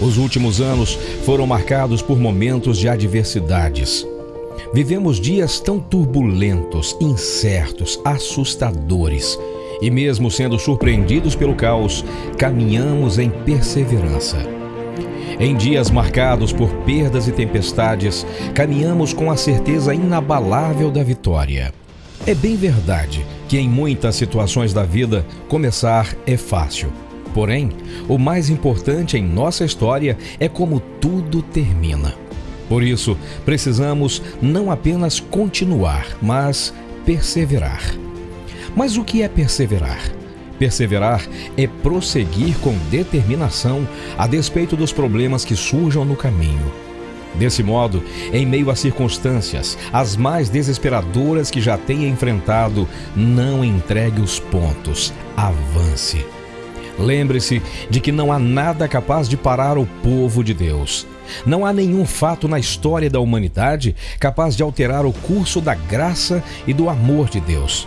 Os últimos anos foram marcados por momentos de adversidades. Vivemos dias tão turbulentos, incertos, assustadores. E mesmo sendo surpreendidos pelo caos, caminhamos em perseverança. Em dias marcados por perdas e tempestades, caminhamos com a certeza inabalável da vitória. É bem verdade que em muitas situações da vida começar é fácil. Porém, o mais importante em nossa história é como tudo termina. Por isso, precisamos não apenas continuar, mas perseverar. Mas o que é perseverar? Perseverar é prosseguir com determinação a despeito dos problemas que surjam no caminho. Desse modo, em meio a circunstâncias, as mais desesperadoras que já tenha enfrentado, não entregue os pontos, avance. Lembre-se de que não há nada capaz de parar o povo de Deus. Não há nenhum fato na história da humanidade capaz de alterar o curso da graça e do amor de Deus.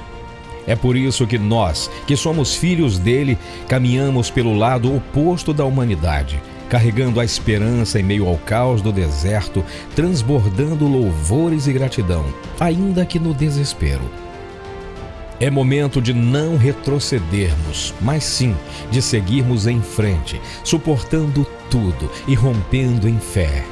É por isso que nós, que somos filhos dele, caminhamos pelo lado oposto da humanidade, carregando a esperança em meio ao caos do deserto, transbordando louvores e gratidão, ainda que no desespero. É momento de não retrocedermos, mas sim de seguirmos em frente, suportando tudo e rompendo em fé.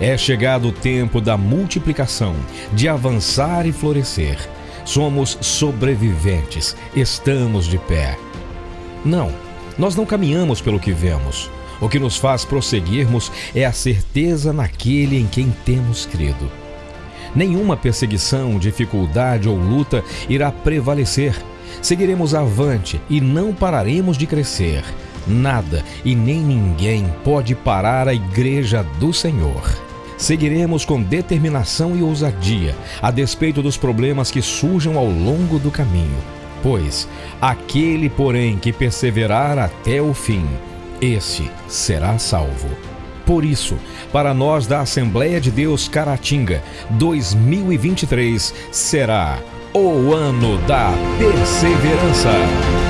É chegado o tempo da multiplicação, de avançar e florescer. Somos sobreviventes, estamos de pé. Não, nós não caminhamos pelo que vemos. O que nos faz prosseguirmos é a certeza naquele em quem temos crido. Nenhuma perseguição, dificuldade ou luta irá prevalecer. Seguiremos avante e não pararemos de crescer. Nada e nem ninguém pode parar a Igreja do Senhor. Seguiremos com determinação e ousadia, a despeito dos problemas que surjam ao longo do caminho. Pois aquele, porém, que perseverar até o fim, esse será salvo. Por isso, para nós da Assembleia de Deus Caratinga, 2023 será o ano da perseverança.